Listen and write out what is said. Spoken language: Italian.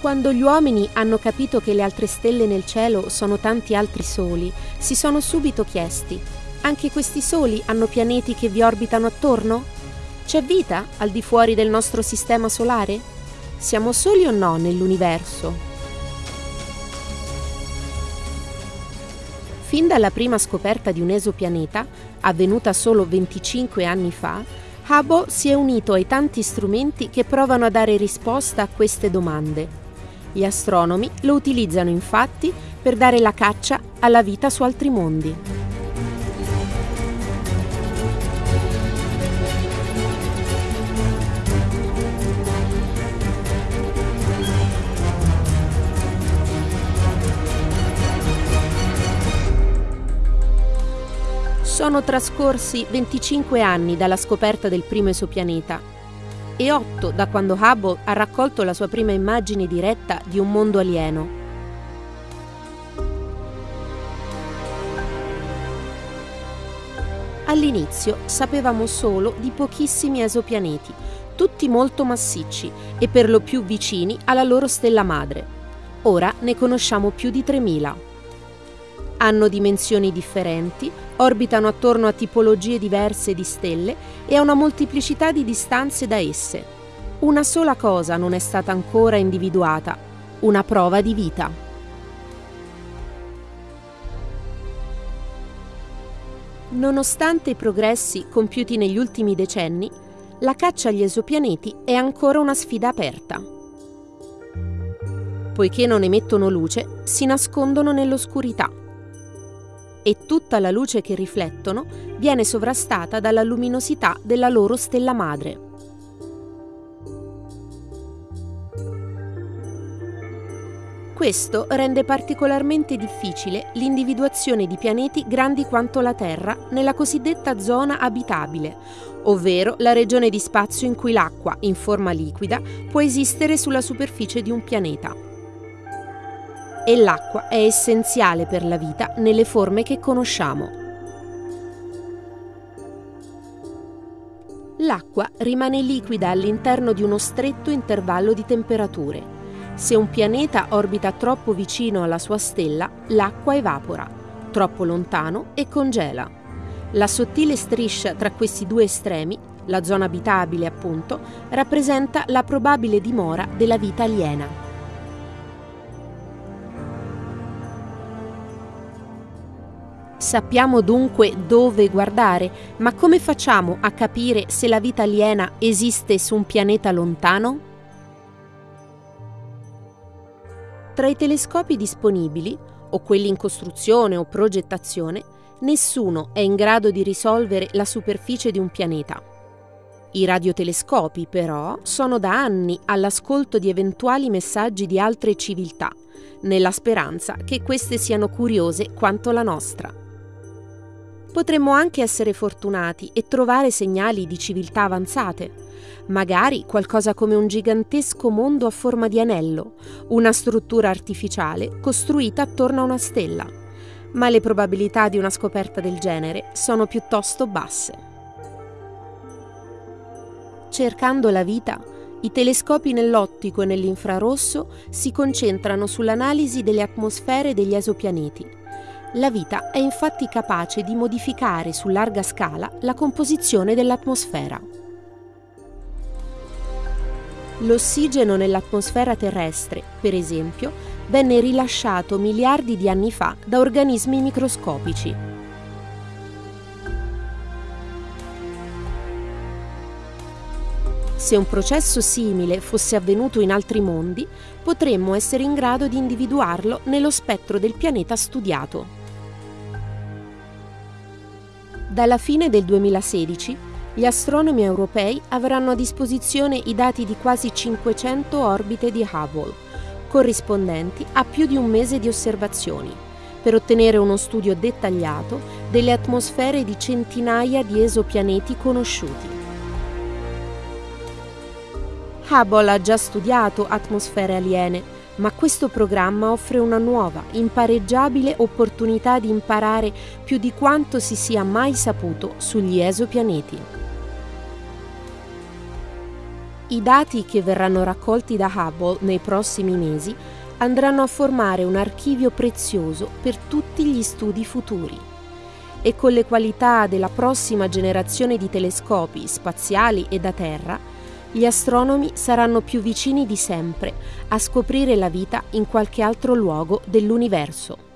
Quando gli uomini hanno capito che le altre stelle nel cielo sono tanti altri soli, si sono subito chiesti, anche questi soli hanno pianeti che vi orbitano attorno? C'è vita al di fuori del nostro sistema solare? Siamo soli o no nell'universo? Fin dalla prima scoperta di un esopianeta, avvenuta solo 25 anni fa, Hubble si è unito ai tanti strumenti che provano a dare risposta a queste domande. Gli astronomi lo utilizzano infatti per dare la caccia alla vita su altri mondi. Sono trascorsi 25 anni dalla scoperta del primo esopianeta e 8 da quando Hubble ha raccolto la sua prima immagine diretta di un mondo alieno. All'inizio sapevamo solo di pochissimi esopianeti, tutti molto massicci e per lo più vicini alla loro stella madre. Ora ne conosciamo più di 3000 hanno dimensioni differenti, orbitano attorno a tipologie diverse di stelle e a una molteplicità di distanze da esse. Una sola cosa non è stata ancora individuata, una prova di vita. Nonostante i progressi compiuti negli ultimi decenni, la caccia agli esopianeti è ancora una sfida aperta. Poiché non emettono luce, si nascondono nell'oscurità e tutta la luce che riflettono viene sovrastata dalla luminosità della loro stella madre. Questo rende particolarmente difficile l'individuazione di pianeti grandi quanto la Terra nella cosiddetta zona abitabile, ovvero la regione di spazio in cui l'acqua, in forma liquida, può esistere sulla superficie di un pianeta e l'acqua è essenziale per la vita nelle forme che conosciamo. L'acqua rimane liquida all'interno di uno stretto intervallo di temperature. Se un pianeta orbita troppo vicino alla sua stella, l'acqua evapora, troppo lontano e congela. La sottile striscia tra questi due estremi, la zona abitabile appunto, rappresenta la probabile dimora della vita aliena. Sappiamo dunque dove guardare, ma come facciamo a capire se la vita aliena esiste su un pianeta lontano? Tra i telescopi disponibili, o quelli in costruzione o progettazione, nessuno è in grado di risolvere la superficie di un pianeta. I radiotelescopi, però, sono da anni all'ascolto di eventuali messaggi di altre civiltà, nella speranza che queste siano curiose quanto la nostra. Potremmo anche essere fortunati e trovare segnali di civiltà avanzate, magari qualcosa come un gigantesco mondo a forma di anello, una struttura artificiale costruita attorno a una stella, ma le probabilità di una scoperta del genere sono piuttosto basse. Cercando la vita, i telescopi nell'ottico e nell'infrarosso si concentrano sull'analisi delle atmosfere degli esopianeti la vita è infatti capace di modificare su larga scala la composizione dell'atmosfera. L'ossigeno nell'atmosfera terrestre, per esempio, venne rilasciato miliardi di anni fa da organismi microscopici. Se un processo simile fosse avvenuto in altri mondi, potremmo essere in grado di individuarlo nello spettro del pianeta studiato. Dalla fine del 2016 gli astronomi europei avranno a disposizione i dati di quasi 500 orbite di Hubble, corrispondenti a più di un mese di osservazioni, per ottenere uno studio dettagliato delle atmosfere di centinaia di esopianeti conosciuti. Hubble ha già studiato atmosfere aliene ma questo programma offre una nuova, impareggiabile opportunità di imparare più di quanto si sia mai saputo sugli esopianeti. I dati che verranno raccolti da Hubble nei prossimi mesi andranno a formare un archivio prezioso per tutti gli studi futuri. E con le qualità della prossima generazione di telescopi spaziali e da terra, gli astronomi saranno più vicini di sempre a scoprire la vita in qualche altro luogo dell'universo.